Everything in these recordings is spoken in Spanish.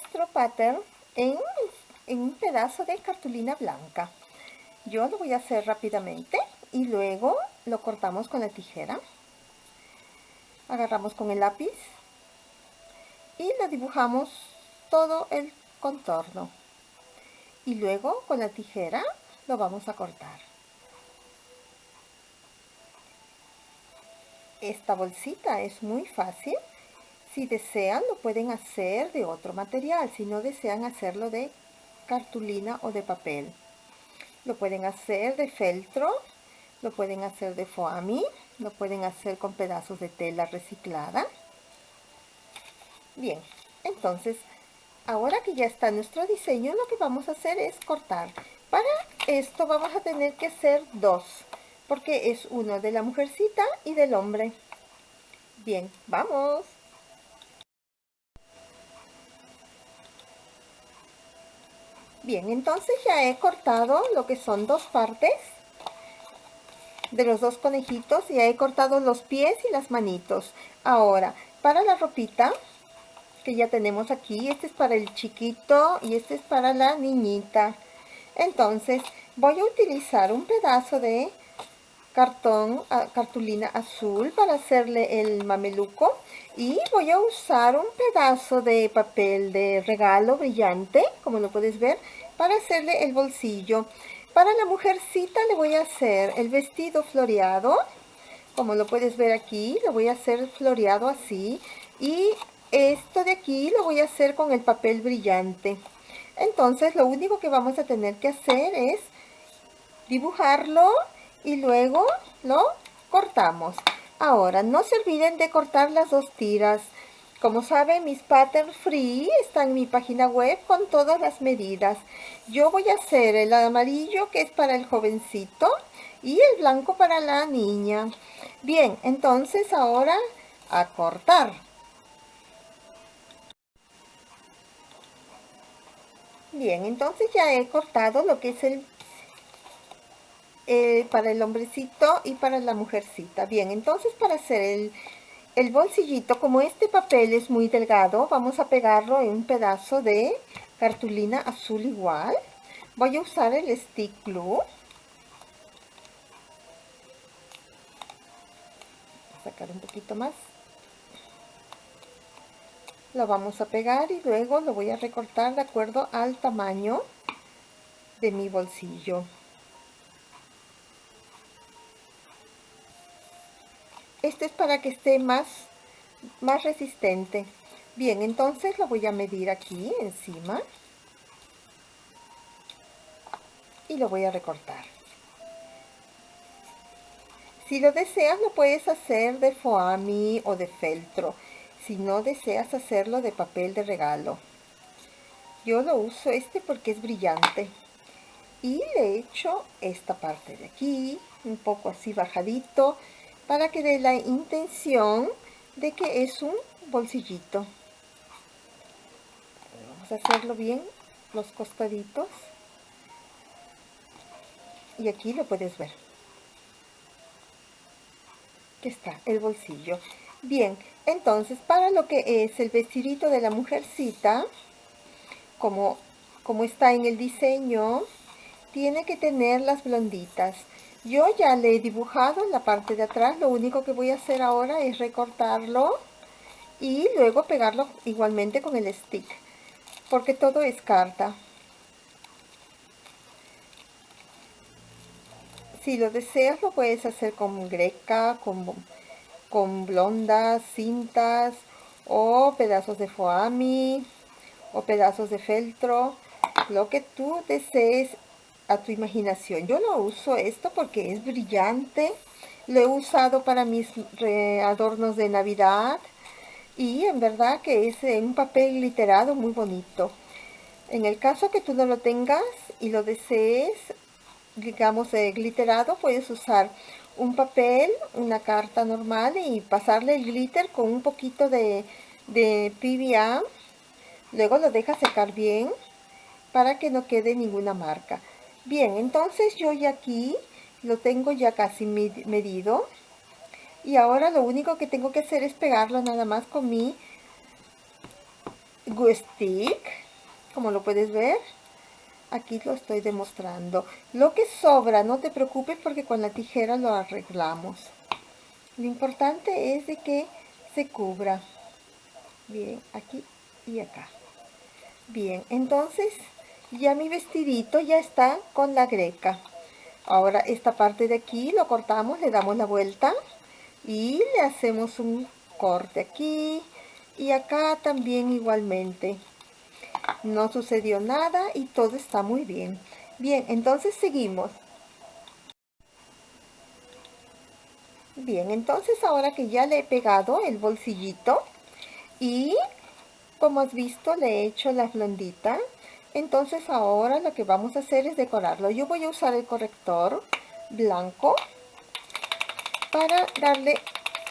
nuestro pattern en, en un pedazo de cartulina blanca. Yo lo voy a hacer rápidamente y luego lo cortamos con la tijera. Agarramos con el lápiz y lo dibujamos todo el contorno. Y luego con la tijera lo vamos a cortar. Esta bolsita es muy fácil. Si desean lo pueden hacer de otro material, si no desean hacerlo de cartulina o de papel. Lo pueden hacer de feltro, lo pueden hacer de foami, lo pueden hacer con pedazos de tela reciclada. Bien, entonces, ahora que ya está nuestro diseño, lo que vamos a hacer es cortar. Para esto vamos a tener que hacer dos, porque es uno de la mujercita y del hombre. Bien, vamos. Bien, entonces ya he cortado lo que son dos partes de los dos conejitos. Ya he cortado los pies y las manitos. Ahora, para la ropita que ya tenemos aquí, este es para el chiquito y este es para la niñita. Entonces, voy a utilizar un pedazo de cartón, cartulina azul para hacerle el mameluco y voy a usar un pedazo de papel de regalo brillante, como lo puedes ver, para hacerle el bolsillo. Para la mujercita le voy a hacer el vestido floreado, como lo puedes ver aquí, lo voy a hacer floreado así y esto de aquí lo voy a hacer con el papel brillante. Entonces lo único que vamos a tener que hacer es dibujarlo y luego lo cortamos. Ahora, no se olviden de cortar las dos tiras. Como saben, mis pattern free están en mi página web con todas las medidas. Yo voy a hacer el amarillo que es para el jovencito y el blanco para la niña. Bien, entonces ahora a cortar. Bien, entonces ya he cortado lo que es el eh, para el hombrecito y para la mujercita. Bien, entonces para hacer el, el bolsillito, como este papel es muy delgado, vamos a pegarlo en un pedazo de cartulina azul igual. Voy a usar el stick glue. sacar un poquito más. Lo vamos a pegar y luego lo voy a recortar de acuerdo al tamaño de mi bolsillo. Este es para que esté más, más resistente. Bien, entonces lo voy a medir aquí encima. Y lo voy a recortar. Si lo deseas, lo puedes hacer de foami o de feltro. Si no deseas hacerlo de papel de regalo. Yo lo uso este porque es brillante. Y le he hecho esta parte de aquí, un poco así bajadito para que dé la intención de que es un bolsillito. Vamos a hacerlo bien, los costaditos. Y aquí lo puedes ver. Que está el bolsillo. Bien, entonces para lo que es el vestidito de la mujercita, como, como está en el diseño, tiene que tener las blonditas. Yo ya le he dibujado en la parte de atrás, lo único que voy a hacer ahora es recortarlo y luego pegarlo igualmente con el stick, porque todo es carta. Si lo deseas lo puedes hacer con greca, con, con blondas, cintas o pedazos de foami o pedazos de feltro, lo que tú desees a tu imaginación. Yo lo uso esto porque es brillante. Lo he usado para mis adornos de Navidad. Y en verdad que es un papel glitterado muy bonito. En el caso que tú no lo tengas y lo desees, digamos, eh, glitterado, puedes usar un papel, una carta normal y pasarle el glitter con un poquito de, de PVA. Luego lo dejas secar bien para que no quede ninguna marca. Bien, entonces yo ya aquí lo tengo ya casi medido. Y ahora lo único que tengo que hacer es pegarlo nada más con mi stick, como lo puedes ver. Aquí lo estoy demostrando. Lo que sobra, no te preocupes porque con la tijera lo arreglamos. Lo importante es de que se cubra. Bien, aquí y acá. Bien, entonces ya mi vestidito ya está con la greca. Ahora esta parte de aquí lo cortamos, le damos la vuelta y le hacemos un corte aquí y acá también igualmente. No sucedió nada y todo está muy bien. Bien, entonces seguimos. Bien, entonces ahora que ya le he pegado el bolsillito y como has visto le he hecho la blondita, entonces ahora lo que vamos a hacer es decorarlo. Yo voy a usar el corrector blanco para darle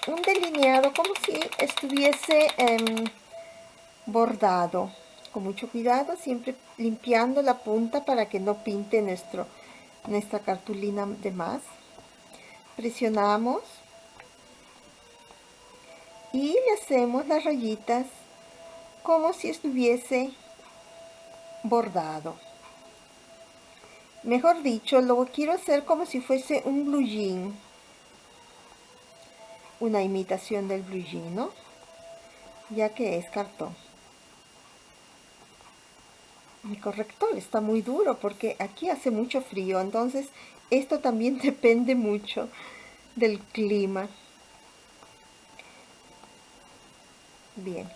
un delineado como si estuviese em, bordado. Con mucho cuidado, siempre limpiando la punta para que no pinte nuestro, nuestra cartulina de más. Presionamos y le hacemos las rayitas como si estuviese bordado. Mejor dicho, lo quiero hacer como si fuese un blue jean. Una imitación del blue jean, ¿no? Ya que es cartón. Mi corrector está muy duro porque aquí hace mucho frío, entonces esto también depende mucho del clima. Bien,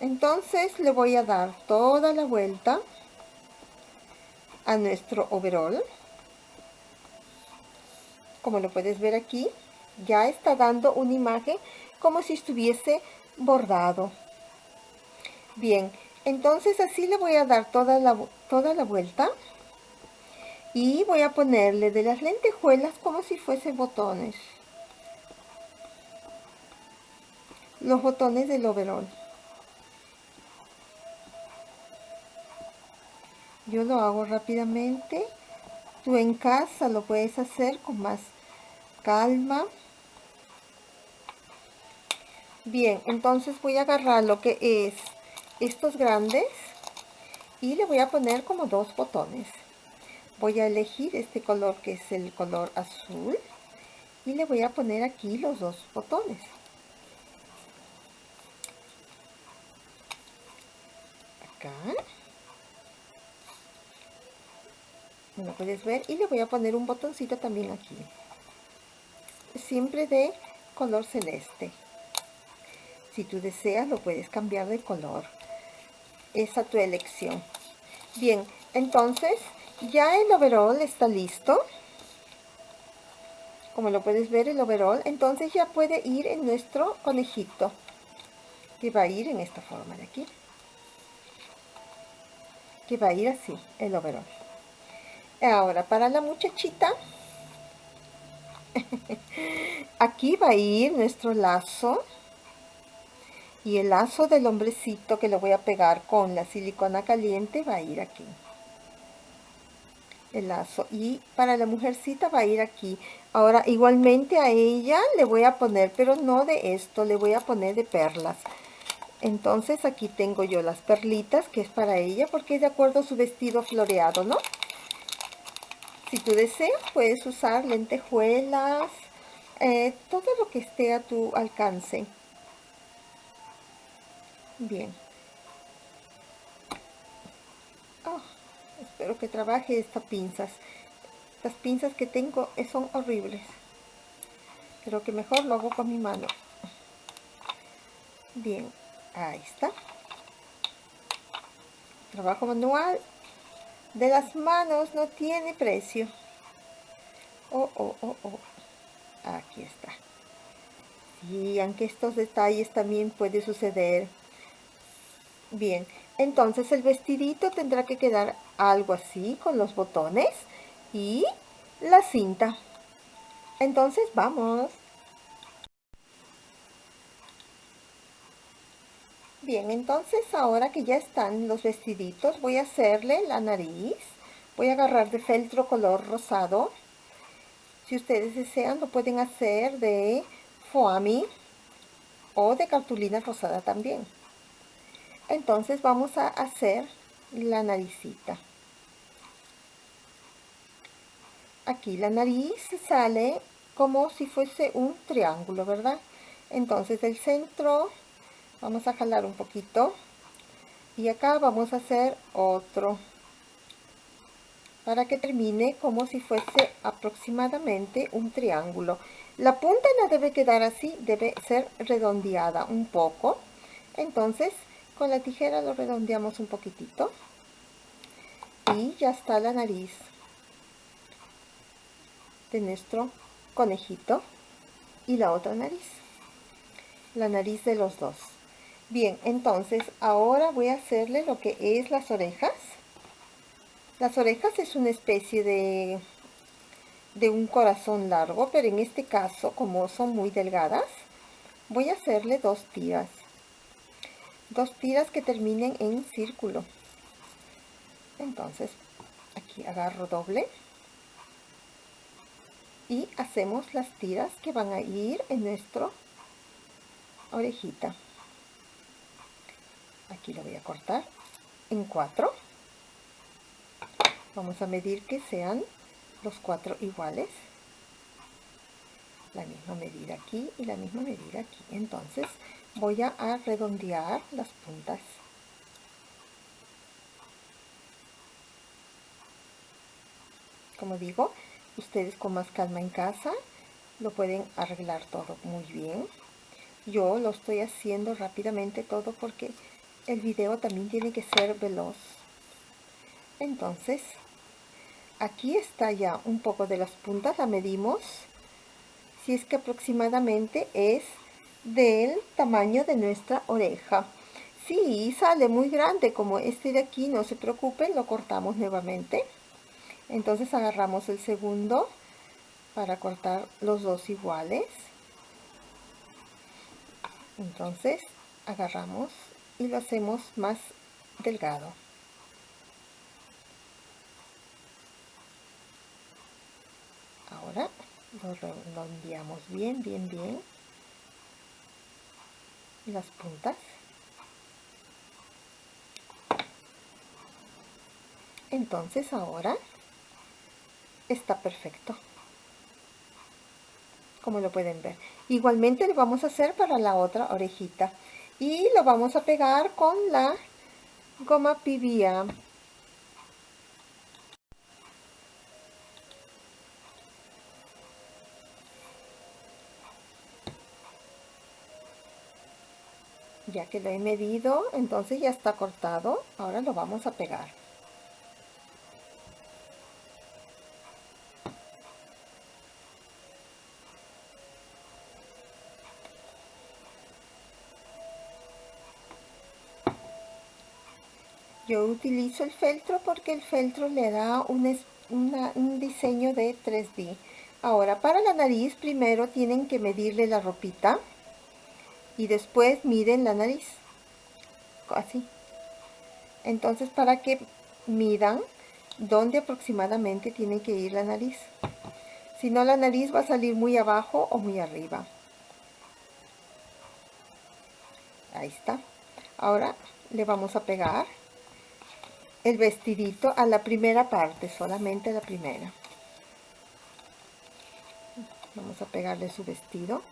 entonces le voy a dar toda la vuelta a nuestro overall. Como lo puedes ver aquí, ya está dando una imagen como si estuviese bordado. Bien, entonces así le voy a dar toda la, toda la vuelta. Y voy a ponerle de las lentejuelas como si fuese botones. Los botones del overall. Yo lo hago rápidamente. Tú en casa lo puedes hacer con más calma. Bien entonces voy a agarrar lo que es estos grandes y le voy a poner como dos botones. Voy a elegir este color que es el color azul y le voy a poner aquí los dos botones. Acá lo puedes ver. Y le voy a poner un botoncito también aquí. Siempre de color celeste. Si tú deseas lo puedes cambiar de color. Es a tu elección. Bien entonces ya el overall está listo. Como lo puedes ver el overall. Entonces ya puede ir en nuestro conejito. Que va a ir en esta forma de aquí. Que va a ir así el overall Ahora, para la muchachita, aquí va a ir nuestro lazo. Y el lazo del hombrecito que lo voy a pegar con la silicona caliente va a ir aquí. El lazo. Y para la mujercita va a ir aquí. Ahora igualmente a ella le voy a poner pero no de esto le voy a poner de perlas. Entonces aquí tengo yo las perlitas que es para ella porque es de acuerdo a su vestido floreado no si tú deseas, puedes usar lentejuelas, eh, todo lo que esté a tu alcance. Bien. Ah, espero que trabaje estas pinzas. Las pinzas que tengo son horribles. Creo que mejor lo hago con mi mano. Bien, ahí está. Trabajo manual de las manos no tiene precio. Oh, oh, oh, oh. Aquí está. Y aunque estos detalles también puede suceder. Bien, entonces el vestidito tendrá que quedar algo así con los botones y la cinta. Entonces vamos. Bien, entonces ahora que ya están los vestiditos, voy a hacerle la nariz. Voy a agarrar de feltro color rosado. Si ustedes desean, lo pueden hacer de foamy o de cartulina rosada también. entonces vamos a hacer la naricita aquí la nariz sale como si fuese un triángulo verdad entonces del centro vamos a jalar un poquito. Y acá vamos a hacer otro. Para que termine como si fuese aproximadamente un triángulo. La punta no debe quedar así debe ser redondeada un poco. Entonces con la tijera lo redondeamos un poquitito. Y ya está la nariz de nuestro conejito y la otra nariz. La nariz de los dos bien entonces ahora voy a hacerle lo que es las orejas. Las orejas es una especie de de un corazón largo pero en este caso como son muy delgadas voy a hacerle dos tiras. Dos tiras que terminen en círculo. Entonces aquí agarro doble. Y hacemos las tiras que van a ir en nuestro orejita aquí lo voy a cortar en cuatro. Vamos a medir que sean los cuatro iguales. La misma medida aquí y la misma medida aquí. Entonces voy a redondear las puntas. Como digo ustedes con más calma en casa lo pueden arreglar todo muy bien. Yo lo estoy haciendo rápidamente todo porque el video también tiene que ser veloz. Entonces aquí está ya un poco de las puntas la medimos. Si es que aproximadamente es del tamaño de nuestra oreja. Si sale muy grande como este de aquí no se preocupen lo cortamos nuevamente. Entonces agarramos el segundo para cortar los dos iguales. Entonces agarramos y lo hacemos más delgado. Ahora lo enviamos bien bien bien. Las puntas. Entonces ahora está perfecto. Como lo pueden ver. Igualmente lo vamos a hacer para la otra orejita y lo vamos a pegar con la goma pibia ya que lo he medido entonces ya está cortado ahora lo vamos a pegar yo utilizo el feltro porque el feltro le da un, un diseño de 3D ahora para la nariz primero tienen que medirle la ropita y después miden la nariz así. Entonces para que midan dónde aproximadamente tiene que ir la nariz. Si no la nariz va a salir muy abajo o muy arriba. Ahí está. Ahora le vamos a pegar el vestidito a la primera parte, solamente la primera. Vamos a pegarle su vestido.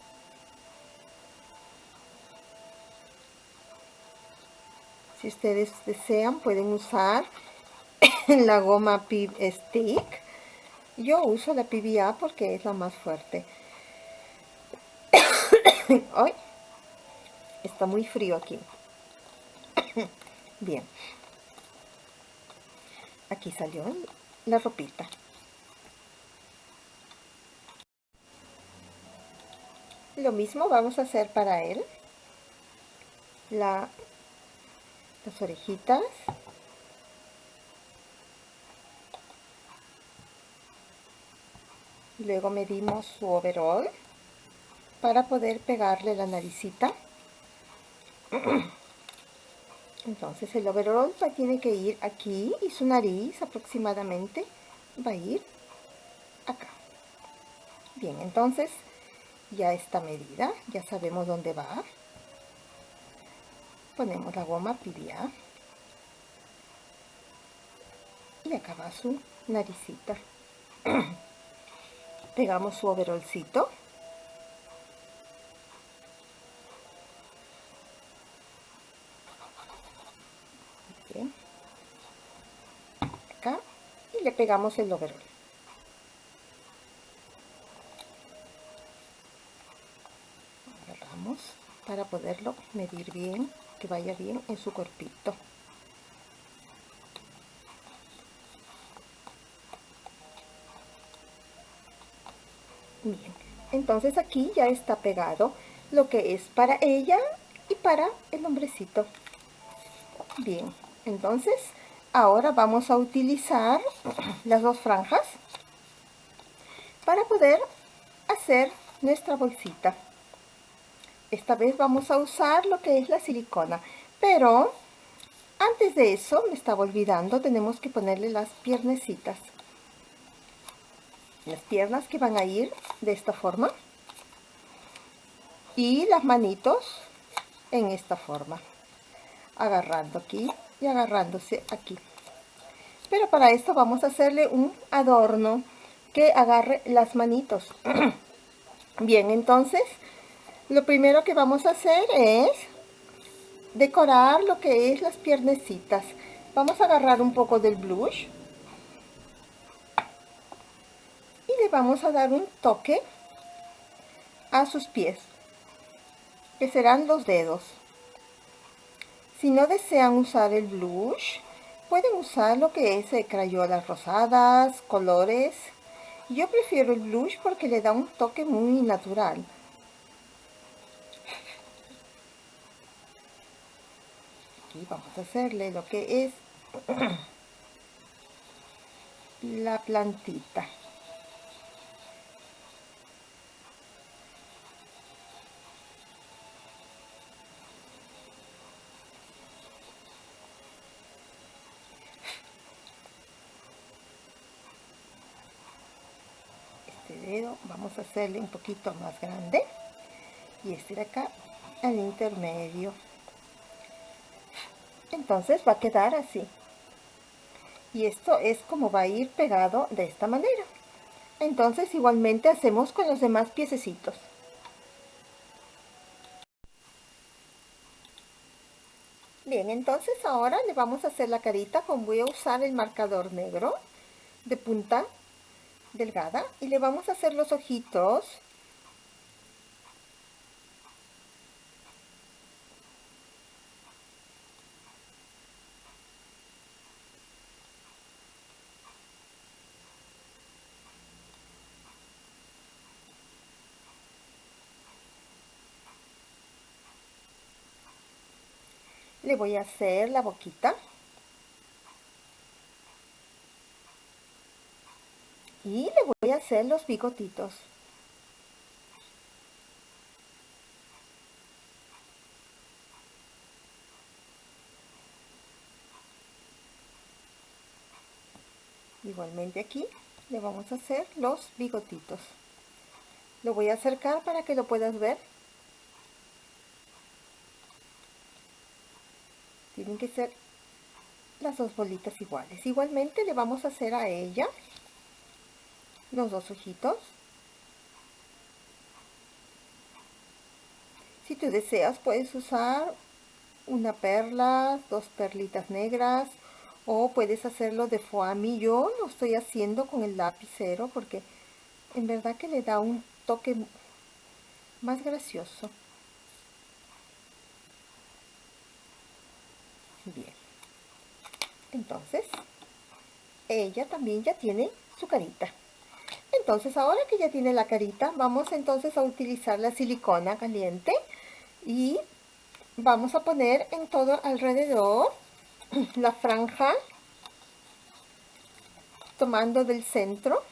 Si ustedes desean, pueden usar la goma Pib Stick. Yo uso la PBA porque es la más fuerte. Hoy está muy frío aquí. Bien aquí salió la ropita. Lo mismo vamos a hacer para él. La, las orejitas. Luego medimos su overall para poder pegarle la naricita entonces el overall tiene que ir aquí y su nariz aproximadamente va a ir acá. Bien entonces ya está medida ya sabemos dónde va. Ponemos la goma pilia y acá va su naricita. Pegamos su overolcito acá pegamos el overol agarramos para poderlo medir bien que vaya bien en su cuerpito. Bien entonces aquí ya está pegado lo que es para ella y para el hombrecito. Bien entonces ahora vamos a utilizar las dos franjas para poder hacer nuestra bolsita. Esta vez vamos a usar lo que es la silicona pero antes de eso me estaba olvidando tenemos que ponerle las piernecitas. Las piernas que van a ir de esta forma y las manitos en esta forma. Agarrando aquí y agarrándose aquí. Pero para esto vamos a hacerle un adorno que agarre las manitos. Bien entonces lo primero que vamos a hacer es decorar lo que es las piernecitas. Vamos a agarrar un poco del blush vamos a dar un toque a sus pies, que serán los dedos. Si no desean usar el blush, pueden usar lo que es de crayolas rosadas, colores. Yo prefiero el blush porque le da un toque muy natural. Aquí vamos a hacerle lo que es la plantita. Vamos a hacerle un poquito más grande y este de acá al intermedio. Entonces va a quedar así. Y esto es como va a ir pegado de esta manera. Entonces igualmente hacemos con los demás piececitos. Bien entonces ahora le vamos a hacer la carita con voy a usar el marcador negro de punta delgada y le vamos a hacer los ojitos. Le voy a hacer la boquita y le voy a hacer los bigotitos. Igualmente aquí le vamos a hacer los bigotitos. Lo voy a acercar para que lo puedas ver. Tienen que ser las dos bolitas iguales. Igualmente le vamos a hacer a ella los dos ojitos. Si tú deseas puedes usar una perla, dos perlitas negras o puedes hacerlo de foamy. Yo lo estoy haciendo con el lapicero porque en verdad que le da un toque más gracioso. Bien. Entonces, ella también ya tiene su carita. Entonces ahora que ya tiene la carita, vamos entonces a utilizar la silicona caliente y vamos a poner en todo alrededor la franja tomando del centro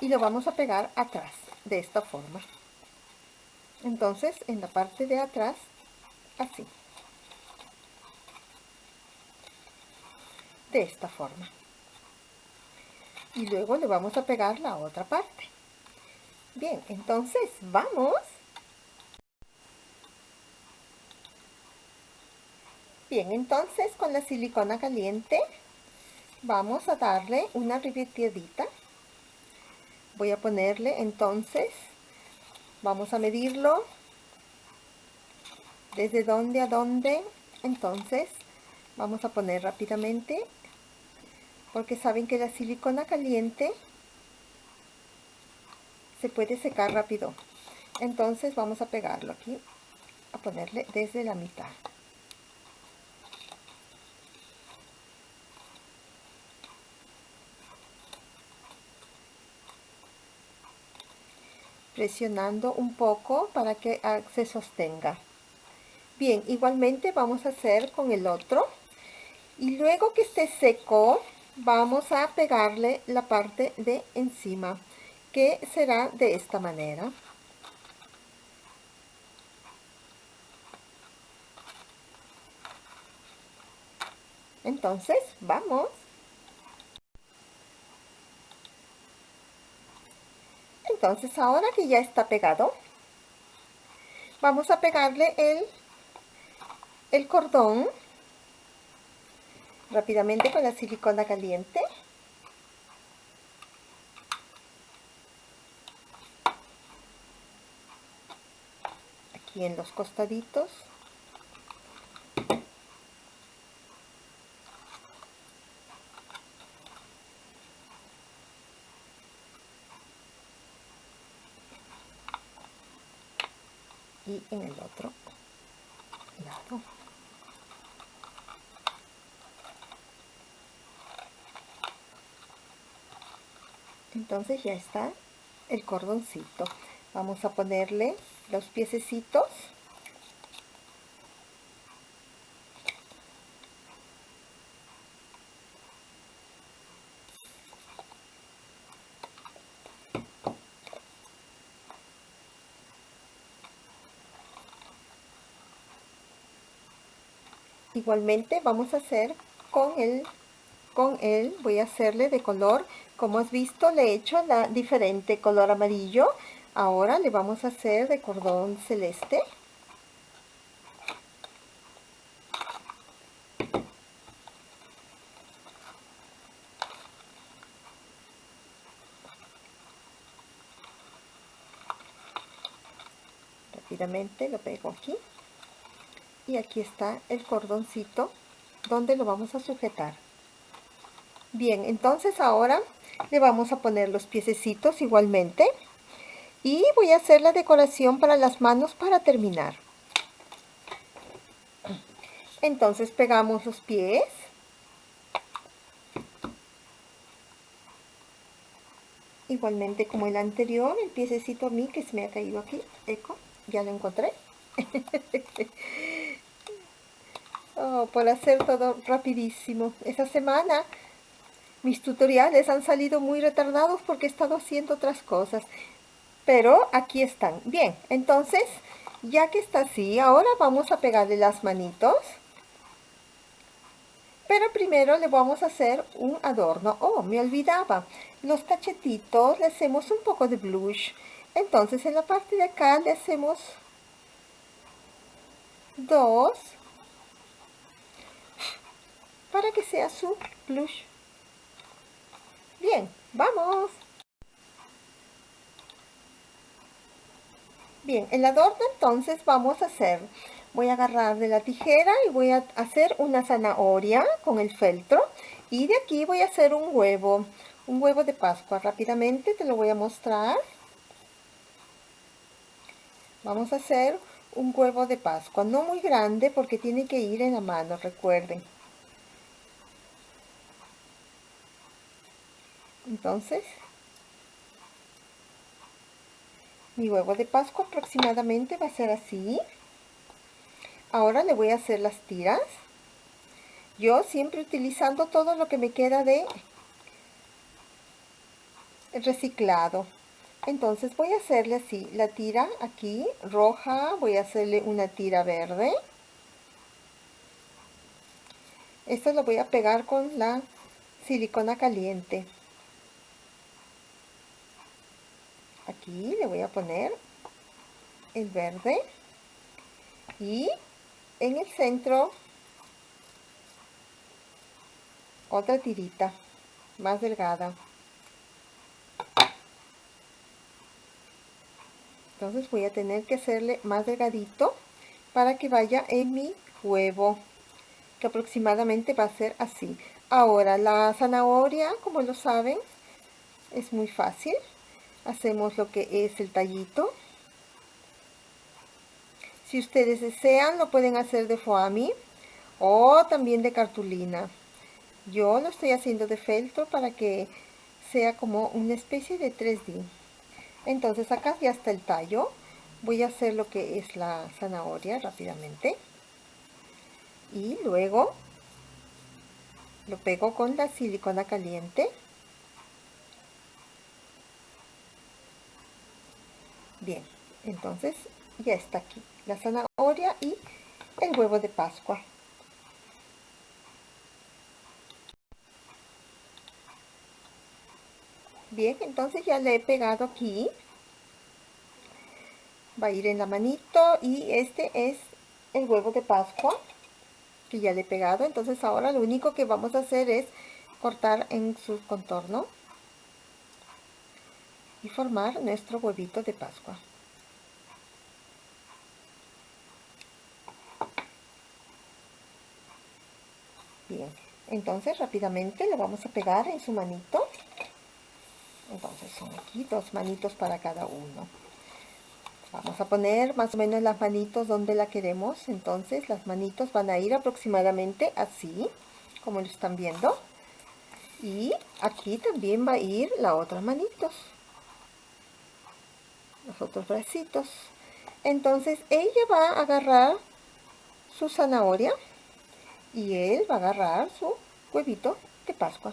y lo vamos a pegar atrás de esta forma. Entonces en la parte de atrás así. De esta forma y luego le vamos a pegar la otra parte bien entonces vamos Bien, entonces con la silicona caliente vamos a darle una ribeteadita. Voy a ponerle entonces, vamos a medirlo desde dónde a dónde. Entonces vamos a poner rápidamente porque saben que la silicona caliente se puede secar rápido. Entonces vamos a pegarlo aquí, a ponerle desde la mitad. presionando un poco para que ah, se sostenga. Bien, igualmente vamos a hacer con el otro. Y luego que esté seco, vamos a pegarle la parte de encima, que será de esta manera. Entonces, vamos. entonces ahora que ya está pegado vamos a pegarle el el cordón rápidamente con la silicona caliente. Aquí en los costaditos. Y en el otro lado entonces ya está el cordoncito. Vamos a ponerle los piececitos. Igualmente vamos a hacer con el con él voy a hacerle de color. Como has visto le he hecho la diferente color amarillo. Ahora le vamos a hacer de cordón celeste. Rápidamente lo pego aquí. Y aquí está el cordoncito donde lo vamos a sujetar bien entonces ahora le vamos a poner los piececitos igualmente. Y voy a hacer la decoración para las manos para terminar. Entonces pegamos los pies. Igualmente como el anterior el piececito a mí que se me ha caído aquí eco ya lo encontré. Oh, por hacer todo rapidísimo. Esta semana mis tutoriales han salido muy retardados porque he estado haciendo otras cosas. Pero aquí están. Bien, entonces, ya que está así, ahora vamos a pegarle las manitos. Pero primero le vamos a hacer un adorno. Oh, me olvidaba. Los cachetitos le hacemos un poco de blush. Entonces en la parte de acá le hacemos dos para que sea su blush. Bien, vamos. Bien, el adorno entonces vamos a hacer, voy a agarrar de la tijera y voy a hacer una zanahoria con el feltro y de aquí voy a hacer un huevo, un huevo de pascua. Rápidamente te lo voy a mostrar. Vamos a hacer un huevo de pascua, no muy grande porque tiene que ir en la mano, recuerden. Entonces mi huevo de pascua aproximadamente va a ser así. Ahora le voy a hacer las tiras. Yo siempre utilizando todo lo que me queda de reciclado. Entonces voy a hacerle así la tira aquí roja voy a hacerle una tira verde. Esto lo voy a pegar con la silicona caliente aquí le voy a poner el verde y en el centro otra tirita más delgada. Entonces voy a tener que hacerle más delgadito para que vaya en mi huevo que aproximadamente va a ser así. Ahora la zanahoria como lo saben es muy fácil hacemos lo que es el tallito. Si ustedes desean lo pueden hacer de foami o también de cartulina. Yo lo estoy haciendo de feltro para que sea como una especie de 3D entonces acá ya está el tallo. Voy a hacer lo que es la zanahoria rápidamente. Y luego lo pego con la silicona caliente bien entonces ya está aquí la zanahoria y el huevo de pascua. Bien entonces ya le he pegado aquí. Va a ir en la manito y este es el huevo de pascua que ya le he pegado. Entonces ahora lo único que vamos a hacer es cortar en su contorno y formar nuestro huevito de pascua. Bien entonces rápidamente lo vamos a pegar en su manito. Entonces son aquí dos manitos para cada uno. Vamos a poner más o menos las manitos donde la queremos. Entonces las manitos van a ir aproximadamente así como lo están viendo. Y aquí también va a ir la otra manitos los otros bracitos entonces ella va a agarrar su zanahoria y él va a agarrar su huevito de pascua.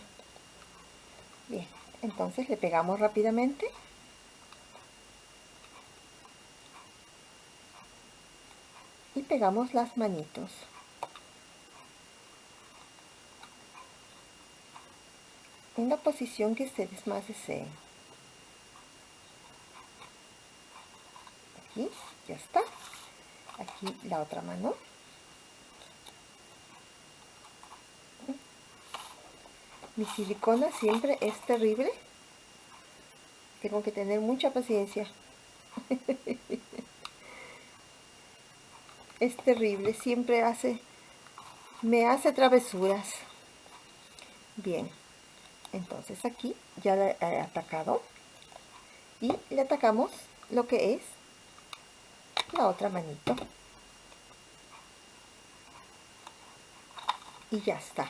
Bien entonces le pegamos rápidamente. Y pegamos las manitos. En la posición que ustedes más deseen está aquí la otra mano. Mi silicona siempre es terrible. Tengo que tener mucha paciencia. Es terrible siempre hace me hace travesuras. Bien entonces aquí ya la he atacado y le atacamos lo que es la otra manito. Y ya está